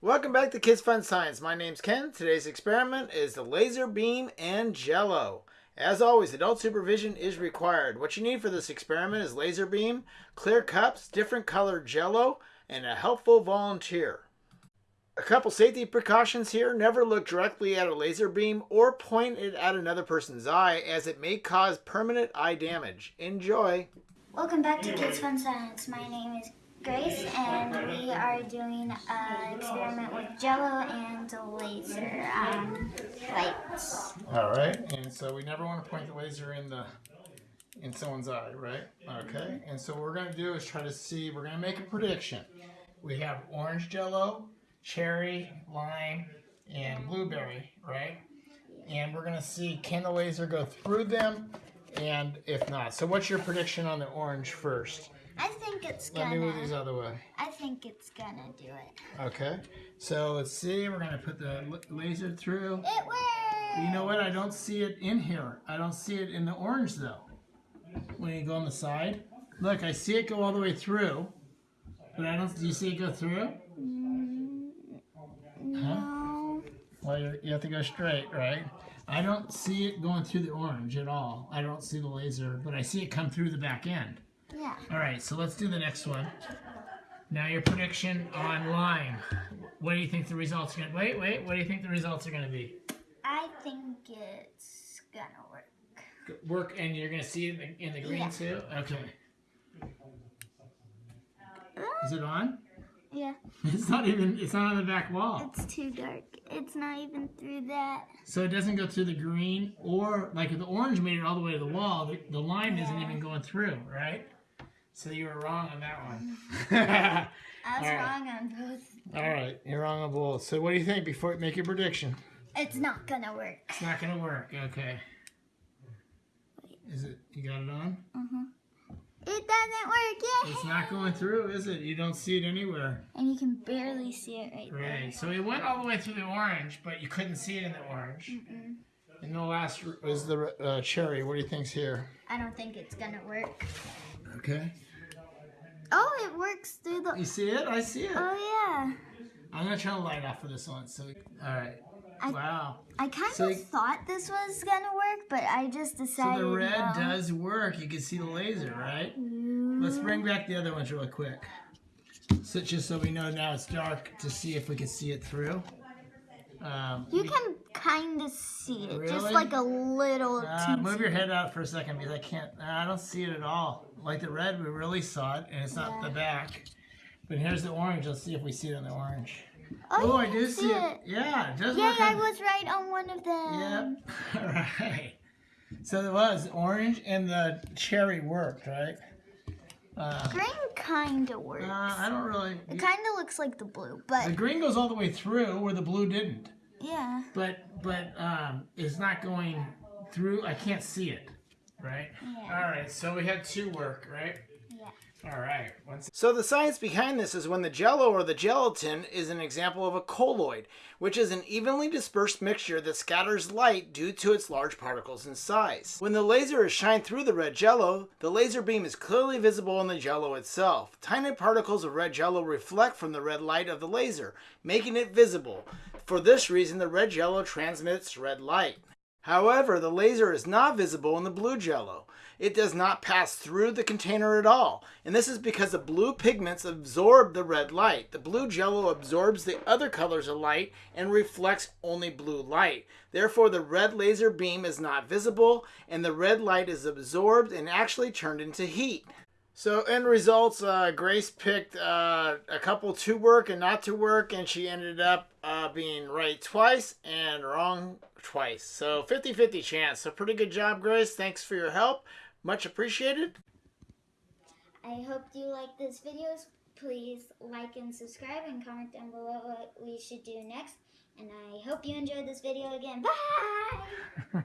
Welcome back to Kids Fun Science. My name's Ken. Today's experiment is the laser beam and jello. As always, adult supervision is required. What you need for this experiment is laser beam, clear cups, different colored jello, and a helpful volunteer. A couple safety precautions here. Never look directly at a laser beam or point it at another person's eye as it may cause permanent eye damage. Enjoy! Welcome back to Kids Fun Science. My name is Grace, and we are doing an experiment with Jello and laser um, lights. All right, and so we never want to point the laser in the in someone's eye, right? Okay, and so what we're going to do is try to see. We're going to make a prediction. We have orange Jello, cherry, lime, and blueberry, right? And we're going to see can the laser go through them, and if not. So what's your prediction on the orange first? I think it's Let me move gonna. these the way. I think it's gonna do it. Okay, so let's see. We're going to put the laser through. It worked. You know what? I don't see it in here. I don't see it in the orange though. When you go on the side, look, I see it go all the way through, but I don't. Do you see it go through? Mm, no. Well, you you have to go straight, right? I don't see it going through the orange at all. I don't see the laser, but I see it come through the back end. Yeah. All right, so let's do the next one. Now your prediction on lime. What do you think the results are going to Wait, wait. What do you think the results are going to be? I think it's gonna work. Work, and you're going to see it in the, green Yeah. too? Okay. Is it on? Yeah. It's not even, it's not on the back wall. It's too dark. It's not even through that. So it doesn't go through the green or, like the orange made it all the way to the wall, the, the lime isn't even going through, right? So you were wrong on that one. I was All right. wrong on both. all right, you're wrong on both. So what do you think before you make your prediction? It's not gonna work. It's not going to work. Okay. Is it, you got it on? It doesn't work yet. It's not going through, is it? You don't see it anywhere. And you can barely see it right there. Right. So it went all the way through the orange, but you couldn't see it in the orange. And the last was the uh, cherry. What do you think's here? I don't think it's gonna work. Okay. Oh, it works through the. You see it? I see it. Oh yeah. I'm gonna turn the light off for this one. So, all right. I- wow. I kind So- of thought this was gonna work, but I just decided... So the red no. does work. You can see the laser, right? Let's bring back the other ones real quick. So just so we know now it's dark to see if we can see it through. Um, You can kind of see it, just like a little. Uh, move your head out for a second because I can't. I don't see it at all. Like the red, we really saw it, and it's not the back. But here's the orange. Let's see if we see it on the orange. Oh, Oh, I do see it. Yeah, it does Yeah. I was right on one of them. Yep. All right. So it was orange and the cherry worked, right? Uh, Green kind of works. uh, I don't really. it kind of looks like the blue, but The green goes all the way through where the blue didn't. Yeah. But but um, it's not going through. I can't see it. Right. Yeah. All right. So we had two work, right? All right. So the science behind this is when the jello or the gelatin is an example of a colloid, which is an evenly dispersed mixture that scatters light due to its large particles in size. When the laser is shined through the red jello, the laser beam is clearly visible in the jello itself. Tiny particles of red jello reflect from the red light of the laser, making it visible. For this reason, the red jello transmits red light. However, the laser is not visible in the blue jello. It does not pass through the container at all, and this is because the blue pigments absorb the red light. The blue jello absorbs the other colors of light and reflects only blue light. Therefore, the red laser beam is not visible, and the red light is absorbed and actually turned into heat. So end results, uh, Grace picked uh, a couple to work and not to work, and she ended up uh, being right twice and wrong twice. So 50-50 chance. So pretty good job, Grace. Thanks for your help. Much appreciated. I hope you like this video. Please like and subscribe and comment down below what we should do next. And I hope you enjoyed this video again. Bye!